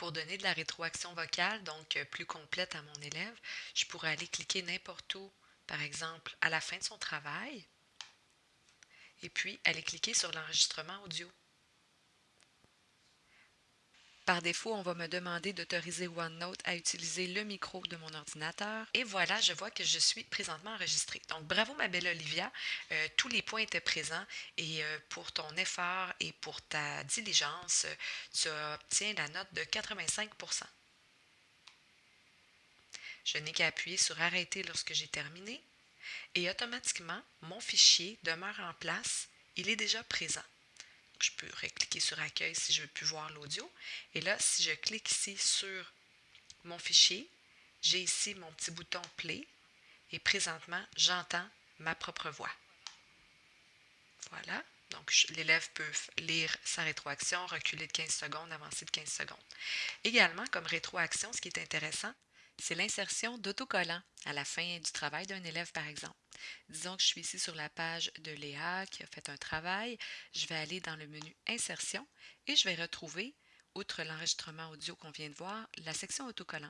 Pour donner de la rétroaction vocale, donc euh, plus complète à mon élève, je pourrais aller cliquer n'importe où, par exemple à la fin de son travail, et puis aller cliquer sur l'enregistrement audio. Par défaut, on va me demander d'autoriser OneNote à utiliser le micro de mon ordinateur. Et voilà, je vois que je suis présentement enregistrée. Donc, bravo ma belle Olivia. Euh, tous les points étaient présents et euh, pour ton effort et pour ta diligence, tu obtiens la note de 85% Je n'ai qu'à appuyer sur Arrêter lorsque j'ai terminé et automatiquement, mon fichier demeure en place. Il est déjà présent je peux cliquer sur Accueil si je veux plus voir l'audio. Et là, si je clique ici sur mon fichier, j'ai ici mon petit bouton Play et présentement, j'entends ma propre voix. Voilà. Donc, l'élève peut lire sa rétroaction, reculer de 15 secondes, avancer de 15 secondes. Également, comme rétroaction, ce qui est intéressant, c'est l'insertion d'autocollants à la fin du travail d'un élève, par exemple. Disons que je suis ici sur la page de Léa qui a fait un travail. Je vais aller dans le menu Insertion et je vais retrouver, outre l'enregistrement audio qu'on vient de voir, la section autocollants.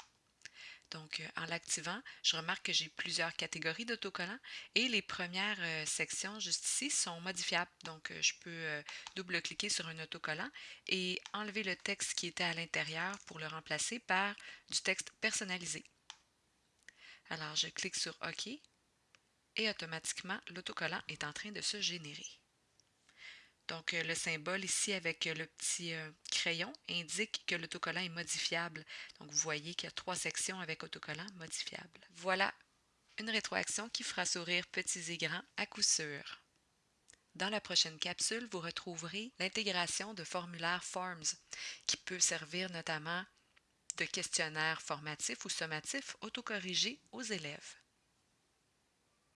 Donc, euh, en l'activant, je remarque que j'ai plusieurs catégories d'autocollants et les premières euh, sections juste ici sont modifiables. Donc, euh, je peux double-cliquer sur un autocollant et enlever le texte qui était à l'intérieur pour le remplacer par du texte personnalisé. Alors, je clique sur OK et automatiquement, l'autocollant est en train de se générer. Donc, euh, le symbole ici avec le petit euh, crayon indique que l'autocollant est modifiable. Donc, vous voyez qu'il y a trois sections avec autocollant modifiable. Voilà une rétroaction qui fera sourire petits et grands à coup sûr. Dans la prochaine capsule, vous retrouverez l'intégration de formulaires Forms qui peut servir notamment de questionnaire formatif ou sommatif autocorrigé aux élèves.